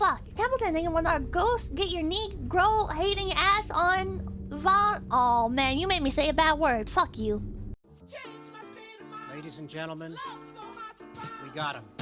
fuck? Templeton thinking when our ghost get your Negro hating ass on Von. Oh man, you made me say a bad word. Fuck you. Ladies and gentlemen, we got him.